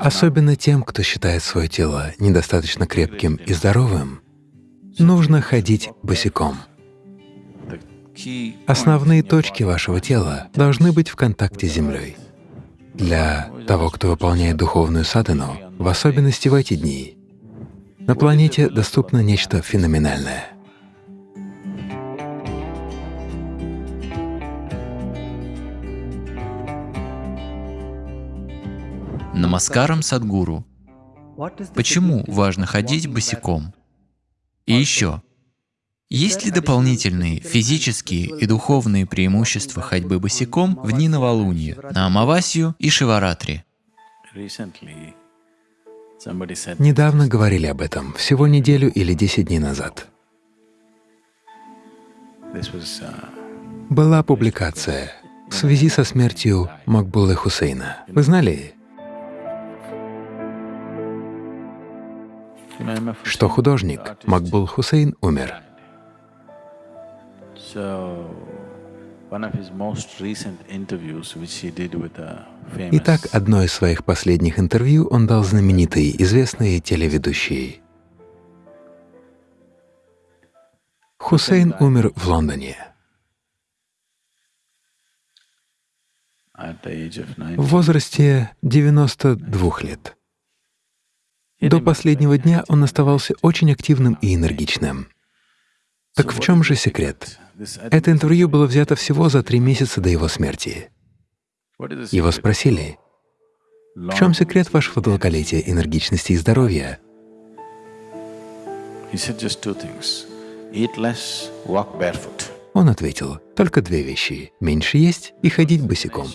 Особенно тем, кто считает свое тело недостаточно крепким и здоровым, нужно ходить босиком. Основные точки вашего тела должны быть в контакте с землей. Для того, кто выполняет духовную садхану, в особенности в эти дни, на планете доступно нечто феноменальное. Намаскарам Садгуру. Почему важно ходить босиком? И еще, есть ли дополнительные физические и духовные преимущества ходьбы босиком в дни новолуния, на Амавасию и Шиваратри? Недавно говорили об этом, всего неделю или десять дней назад. Была публикация в связи со смертью Макбулы Хусейна. Вы знали, что художник Макбул Хусейн умер? Итак, одно из своих последних интервью он дал знаменитой, известной телеведущей. Хусейн умер в Лондоне. В возрасте 92 лет. До последнего дня он оставался очень активным и энергичным. Так в чем же секрет? Это интервью было взято всего за три месяца до его смерти. Его спросили, в чем секрет вашего долголетия, энергичности и здоровья? Он ответил, только две вещи — меньше есть и ходить босиком.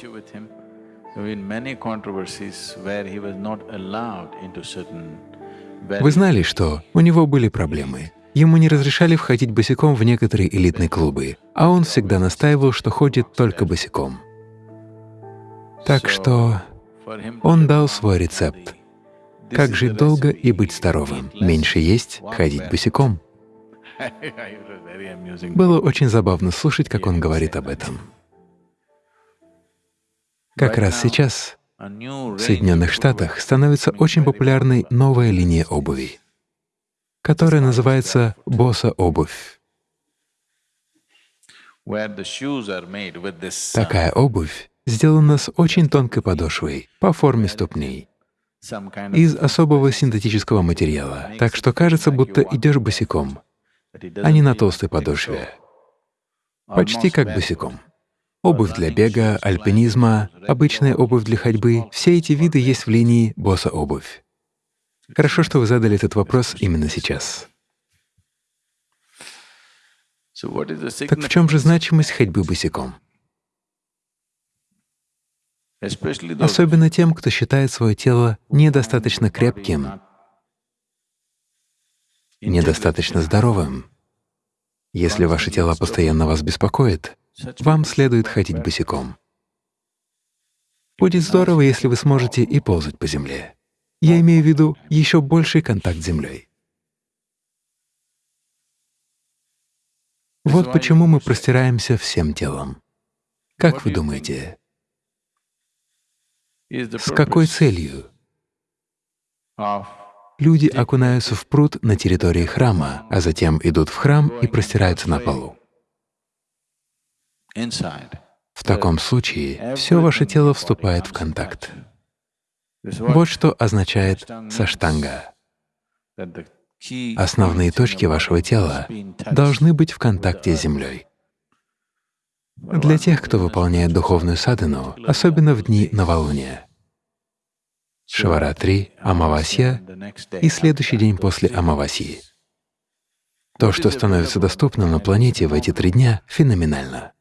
Вы знали, что у него были проблемы. Ему не разрешали входить босиком в некоторые элитные клубы, а он всегда настаивал, что ходит только босиком. Так что он дал свой рецепт. Как жить долго и быть здоровым, меньше есть, ходить босиком. Было очень забавно слушать, как он говорит об этом. Как раз сейчас в Соединенных Штатах становится очень популярной новая линия обуви которая называется боса-обувь. Такая обувь сделана с очень тонкой подошвой по форме ступней из особого синтетического материала, так что кажется, будто идешь босиком, а не на толстой подошве. Почти как босиком. Обувь для бега, альпинизма, обычная обувь для ходьбы — все эти виды есть в линии боса-обувь. Хорошо, что вы задали этот вопрос именно сейчас. Так в чем же значимость ходьбы босиком? Особенно тем, кто считает свое тело недостаточно крепким, недостаточно здоровым. Если ваше тело постоянно вас беспокоит, вам следует ходить босиком. Будет здорово, если вы сможете и ползать по земле. Я имею в виду еще больший контакт с Землей. Вот почему мы простираемся всем телом. Как вы думаете, с какой целью люди окунаются в пруд на территории храма, а затем идут в храм и простираются на полу? В таком случае все ваше тело вступает в контакт. Вот что означает саштанга. Основные точки вашего тела должны быть в контакте с землей. Для тех, кто выполняет духовную садхану, особенно в дни новолуния, Шиваратри, Амавасья и следующий день после Амавасии. То, что становится доступным на планете в эти три дня, феноменально.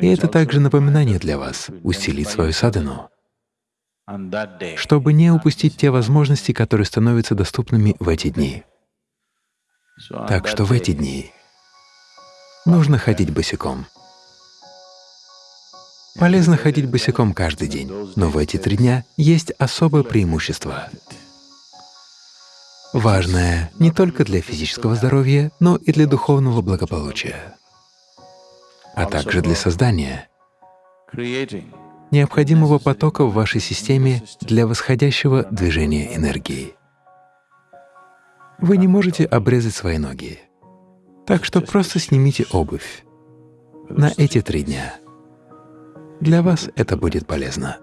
И это также напоминание для вас — усилить свою садхану чтобы не упустить те возможности, которые становятся доступными в эти дни. Так что в эти дни нужно ходить босиком. Полезно ходить босиком каждый день, но в эти три дня есть особое преимущество. Важное не только для физического здоровья, но и для духовного благополучия, а также для создания необходимого потока в вашей системе для восходящего движения энергии. Вы не можете обрезать свои ноги, так что просто снимите обувь на эти три дня. Для вас это будет полезно.